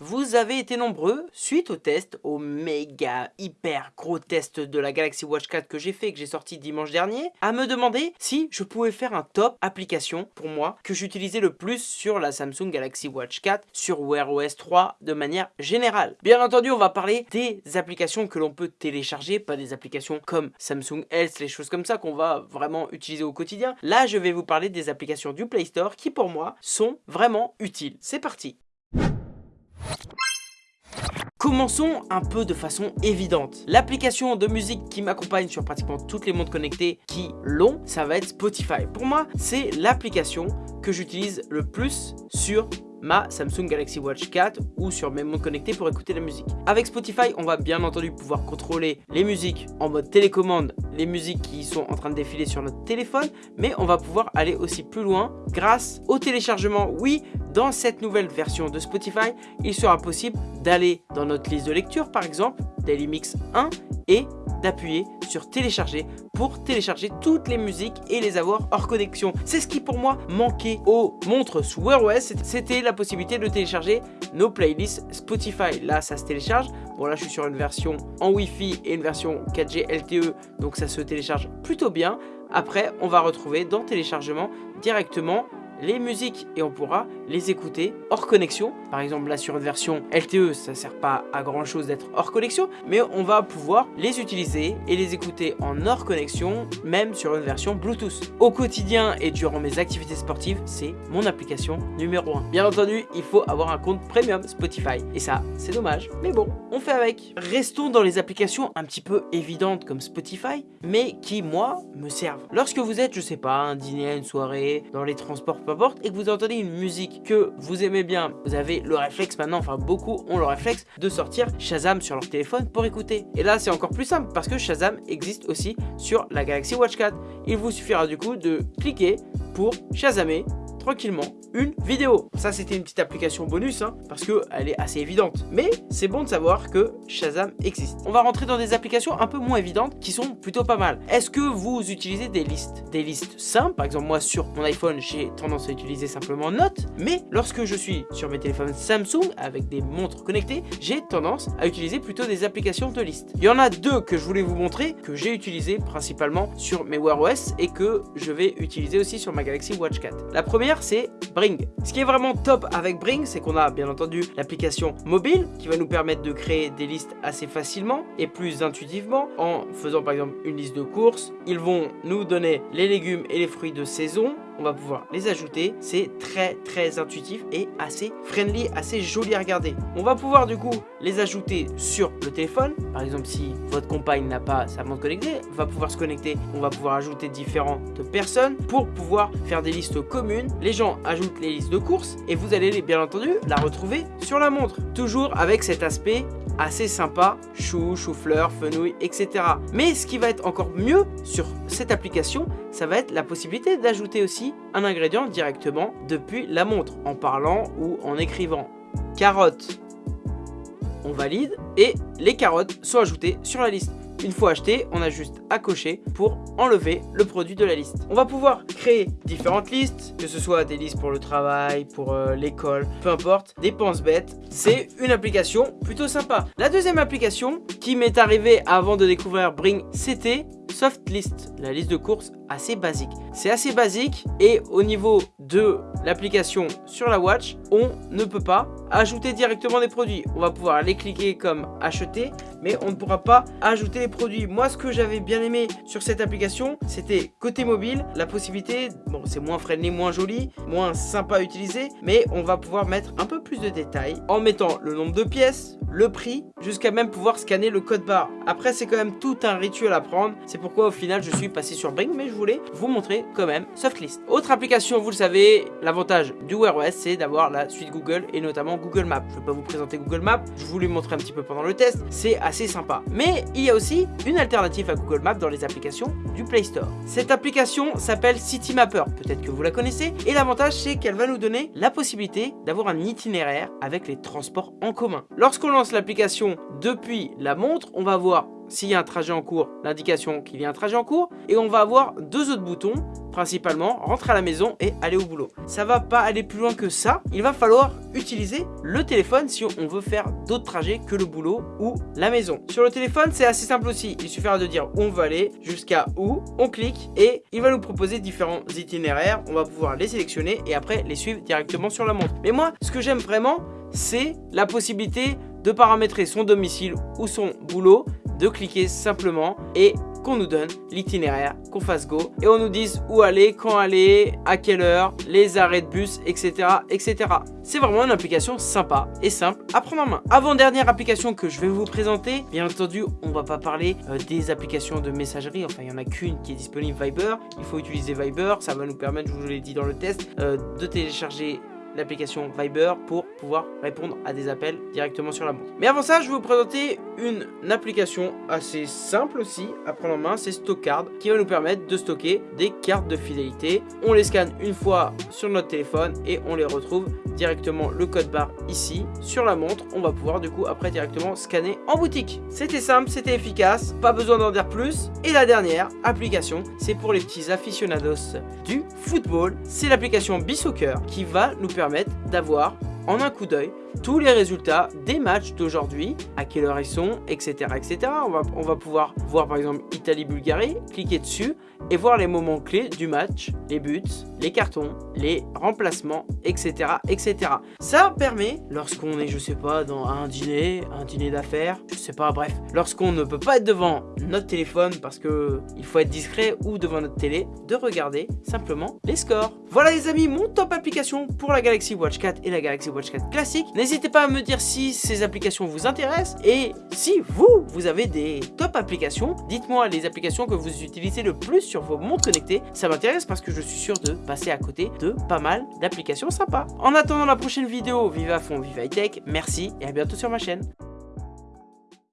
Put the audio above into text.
Vous avez été nombreux, suite au test, au méga hyper gros test de la Galaxy Watch 4 que j'ai fait, que j'ai sorti dimanche dernier, à me demander si je pouvais faire un top application pour moi que j'utilisais le plus sur la Samsung Galaxy Watch 4, sur Wear OS 3 de manière générale. Bien entendu, on va parler des applications que l'on peut télécharger, pas des applications comme Samsung Health, les choses comme ça qu'on va vraiment utiliser au quotidien. Là, je vais vous parler des applications du Play Store qui pour moi sont vraiment utiles. C'est parti Commençons un peu de façon évidente. L'application de musique qui m'accompagne sur pratiquement toutes les montres connectées qui l'ont, ça va être Spotify. Pour moi, c'est l'application que j'utilise le plus sur ma Samsung Galaxy Watch 4 ou sur mes montres connectées pour écouter la musique. Avec Spotify, on va bien entendu pouvoir contrôler les musiques en mode télécommande, les musiques qui sont en train de défiler sur notre téléphone, mais on va pouvoir aller aussi plus loin grâce au téléchargement. Oui, dans cette nouvelle version de Spotify, il sera possible d'aller dans notre liste de lecture par exemple, Daily Mix 1 et d'appuyer sur télécharger pour télécharger toutes les musiques et les avoir hors connexion. C'est ce qui pour moi manquait aux montres sous Wear OS, c'était possibilité de télécharger nos playlists Spotify. Là ça se télécharge, bon là je suis sur une version en Wi-Fi et une version 4G LTE donc ça se télécharge plutôt bien. Après on va retrouver dans téléchargement directement les musiques et on pourra les écouter hors connexion. Par exemple là sur une version LTE ça sert pas à grand chose d'être hors connexion mais on va pouvoir les utiliser et les écouter en hors connexion même sur une version Bluetooth. Au quotidien et durant mes activités sportives c'est mon application numéro 1. Bien entendu il faut avoir un compte premium Spotify et ça c'est dommage mais bon on fait avec. Restons dans les applications un petit peu évidentes comme Spotify mais qui moi me servent. Lorsque vous êtes je sais pas un dîner, une soirée, dans les transports et que vous entendez une musique que vous aimez bien, vous avez le réflexe maintenant, enfin beaucoup ont le réflexe de sortir Shazam sur leur téléphone pour écouter. Et là c'est encore plus simple parce que Shazam existe aussi sur la Galaxy Watch 4. Il vous suffira du coup de cliquer pour Shazamer tranquillement une vidéo. Ça, c'était une petite application bonus, hein, parce qu'elle est assez évidente. Mais c'est bon de savoir que Shazam existe. On va rentrer dans des applications un peu moins évidentes, qui sont plutôt pas mal. Est-ce que vous utilisez des listes? Des listes simples, par exemple, moi, sur mon iPhone, j'ai tendance à utiliser simplement Note. Mais lorsque je suis sur mes téléphones Samsung, avec des montres connectées, j'ai tendance à utiliser plutôt des applications de listes. Il y en a deux que je voulais vous montrer, que j'ai utilisé principalement sur mes Wear OS, et que je vais utiliser aussi sur ma Galaxy Watch 4. La première, c'est Bring. Ce qui est vraiment top avec Bring, c'est qu'on a bien entendu l'application mobile qui va nous permettre de créer des listes assez facilement et plus intuitivement en faisant par exemple une liste de courses. Ils vont nous donner les légumes et les fruits de saison on va pouvoir les ajouter. C'est très très intuitif et assez friendly, assez joli à regarder. On va pouvoir du coup les ajouter sur le téléphone. Par exemple, si votre compagne n'a pas sa montre connectée, va pouvoir se connecter. On va pouvoir ajouter différentes personnes pour pouvoir faire des listes communes. Les gens ajoutent les listes de courses et vous allez bien entendu la retrouver sur la montre. Toujours avec cet aspect assez sympa, chou, chou-fleur, fenouil, etc. Mais ce qui va être encore mieux sur cette application, ça va être la possibilité d'ajouter aussi un ingrédient directement depuis la montre, en parlant ou en écrivant. Carottes, on valide, et les carottes sont ajoutées sur la liste. Une fois acheté, on a juste à cocher pour enlever le produit de la liste. On va pouvoir créer différentes listes, que ce soit des listes pour le travail, pour euh, l'école, peu importe, des penses bêtes. C'est une application plutôt sympa. La deuxième application qui m'est arrivée avant de découvrir Bring, c'était List, la liste de courses assez basique. C'est assez basique et au niveau de l'application sur la watch, on ne peut pas ajouter directement des produits. On va pouvoir les cliquer comme acheter, mais on ne pourra pas ajouter les produits. Moi, ce que j'avais bien aimé sur cette application, c'était côté mobile, la possibilité, bon, c'est moins friendly, moins joli, moins sympa à utiliser, mais on va pouvoir mettre un peu plus de détails en mettant le nombre de pièces, le prix, jusqu'à même pouvoir scanner le code barre. Après, c'est quand même tout un rituel à prendre. C'est pourquoi au final, je suis passé sur Bring, mais je voulais vous montrer quand même Softlist. Autre application, vous le savez, l'avantage du Wear OS, c'est d'avoir la suite Google et notamment Google Maps. Je ne vais pas vous présenter Google Maps, je vous l'ai montré un petit peu pendant le test. C'est assez sympa. Mais il y a aussi une alternative à Google Maps dans les applications du Play Store. Cette application s'appelle City Mapper. Peut-être que vous la connaissez. Et l'avantage, c'est qu'elle va nous donner la possibilité d'avoir un itinéraire avec les transports en commun. Lorsqu'on l'application depuis la montre, on va voir s'il y a un trajet en cours, l'indication qu'il y a un trajet en cours. Et on va avoir deux autres boutons principalement, rentrer à la maison et aller au boulot. Ça va pas aller plus loin que ça. Il va falloir utiliser le téléphone si on veut faire d'autres trajets que le boulot ou la maison. Sur le téléphone, c'est assez simple aussi. Il suffira de dire où on veut aller, jusqu'à où, on clique et il va nous proposer différents itinéraires. On va pouvoir les sélectionner et après les suivre directement sur la montre. Mais moi, ce que j'aime vraiment, c'est la possibilité de paramétrer son domicile ou son boulot, de cliquer simplement et qu'on nous donne l'itinéraire, qu'on fasse go et on nous dise où aller, quand aller, à quelle heure, les arrêts de bus, etc. etc. C'est vraiment une application sympa et simple à prendre en main. Avant-dernière application que je vais vous présenter, bien entendu, on va pas parler euh, des applications de messagerie, enfin il y en a qu'une qui est disponible Viber. Il faut utiliser Viber, ça va nous permettre, je vous l'ai dit dans le test, euh, de télécharger l'application Viber pour pouvoir répondre à des appels directement sur la montre. Mais avant ça, je vais vous présenter une application assez simple aussi à prendre en main, c'est Stockcard qui va nous permettre de stocker des cartes de fidélité. On les scanne une fois sur notre téléphone et on les retrouve directement le code barre ici sur la montre. On va pouvoir du coup après directement scanner en boutique. C'était simple, c'était efficace, pas besoin d'en dire plus. Et la dernière application, c'est pour les petits aficionados du football. C'est l'application Bisoccer qui va nous permettre d'avoir en un coup d'œil tous les résultats des matchs d'aujourd'hui, à quelle heure ils sont, etc. etc. On, va, on va pouvoir voir par exemple Italie-Bulgarie, cliquer dessus et voir les moments clés du match, les buts, les cartons, les remplacements, etc. etc. Ça permet, lorsqu'on est, je sais pas, dans un dîner, un dîner d'affaires, je sais pas, bref, lorsqu'on ne peut pas être devant notre téléphone parce que il faut être discret ou devant notre télé, de regarder simplement les scores. Voilà les amis, mon top application pour la Galaxy Watch 4 et la Galaxy Watch 4 classique. N'hésitez pas à me dire si ces applications vous intéressent et si vous, vous avez des top applications, dites-moi les applications que vous utilisez le plus sur vos montres connectées. Ça m'intéresse parce que je suis sûr de passer à côté de pas mal d'applications sympas. En attendant la prochaine vidéo, vive à fond, vive high tech, merci et à bientôt sur ma chaîne.